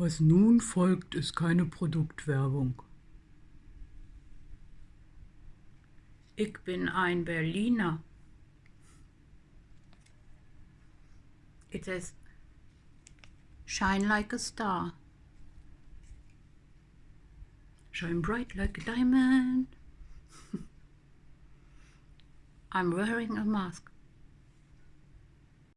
Was nun folgt, ist keine Produktwerbung. Ich bin ein Berliner. It says, shine like a star. Shine bright like a diamond. I'm wearing a mask.